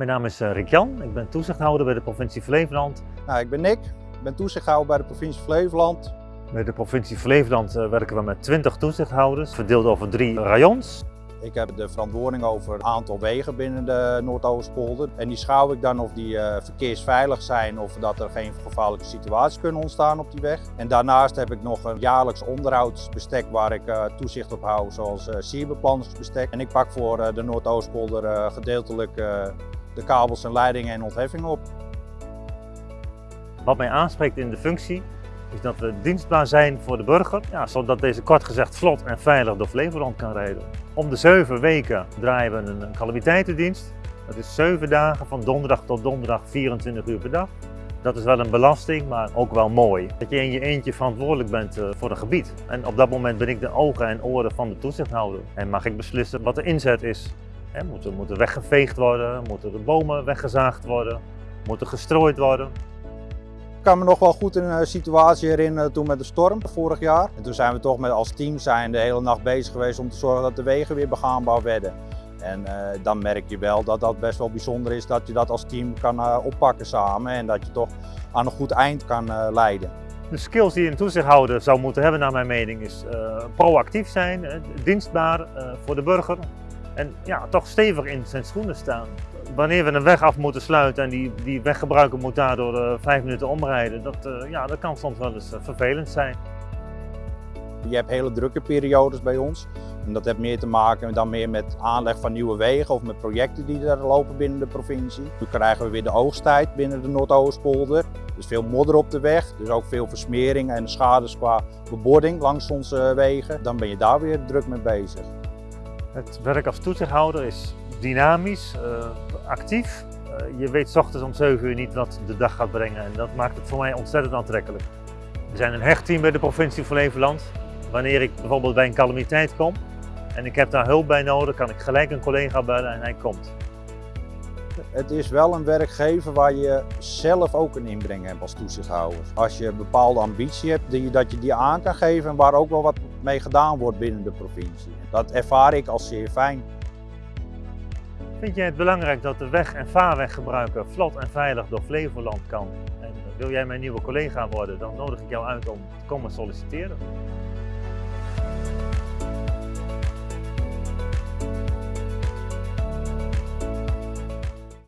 Mijn naam is eh, Rick Jan, ik ben toezichthouder bij de provincie Flevoland. Nou, ik ben Nick, ik ben toezichthouder bij de provincie Flevoland. Bij de provincie Flevoland eh, werken we met 20 toezichthouders, verdeeld over drie rayons. Ik heb de verantwoording over het aantal wegen binnen de Noordoostpolder. En die schouw ik dan of die uh, verkeersveilig zijn of dat er geen gevaarlijke situaties kunnen ontstaan op die weg. En daarnaast heb ik nog een jaarlijks onderhoudsbestek waar ik uh, toezicht op hou, zoals uh, sierbeplanningsbestek. En ik pak voor de Noordoostpolder gedeeltelijk de kabels en leidingen en ontheffingen op. Wat mij aanspreekt in de functie is dat we dienstbaar zijn voor de burger, ja, zodat deze kort gezegd vlot en veilig door Flevoland kan rijden. Om de zeven weken draaien we een calamiteitendienst. Dat is zeven dagen van donderdag tot donderdag 24 uur per dag. Dat is wel een belasting, maar ook wel mooi. Dat je in je eentje verantwoordelijk bent eh, voor een gebied. En op dat moment ben ik de ogen en oren van de toezichthouder. En mag ik beslissen wat de inzet is. He, moeten, moeten weggeveegd worden, moeten de bomen weggezaagd worden, moeten gestrooid worden. Ik kan me nog wel goed een situatie herinneren toen met de storm vorig jaar. En toen zijn we toch met als team zijn de hele nacht bezig geweest om te zorgen dat de wegen weer begaanbaar werden. En uh, dan merk je wel dat dat best wel bijzonder is dat je dat als team kan uh, oppakken samen en dat je toch aan een goed eind kan uh, leiden. De skills die een toezichthouder zou moeten hebben naar mijn mening is proactief zijn, dienstbaar voor de burger, en ja, toch stevig in zijn schoenen staan. Wanneer we een weg af moeten sluiten en die, die weggebruiker moet daardoor uh, vijf minuten omrijden, dat, uh, ja, dat kan soms wel eens uh, vervelend zijn. Je hebt hele drukke periodes bij ons. En dat heeft meer te maken dan meer met aanleg van nieuwe wegen of met projecten die er lopen binnen de provincie. Nu krijgen we weer de oogsttijd binnen de Noordoostpolder. Dus veel modder op de weg, dus ook veel versmering en schades qua bebording langs onze wegen. Dan ben je daar weer druk mee bezig. Het werk als toezichthouder is dynamisch, uh, actief. Uh, je weet ochtends om 7 uur niet wat de dag gaat brengen en dat maakt het voor mij ontzettend aantrekkelijk. We zijn een hecht team bij de provincie Flevoland. Wanneer ik bijvoorbeeld bij een calamiteit kom en ik heb daar hulp bij nodig, kan ik gelijk een collega bellen en hij komt. Het is wel een werkgever waar je zelf ook een inbreng hebt als toezichthouder. Als je een bepaalde ambitie hebt, die, dat je die aan kan geven en waar ook wel wat mee gedaan wordt binnen de provincie. Dat ervaar ik als zeer fijn. Vind jij het belangrijk dat de weg- en vaarweggebruiker vlot en veilig door Flevoland kan? En wil jij mijn nieuwe collega worden, dan nodig ik jou uit om te komen solliciteren.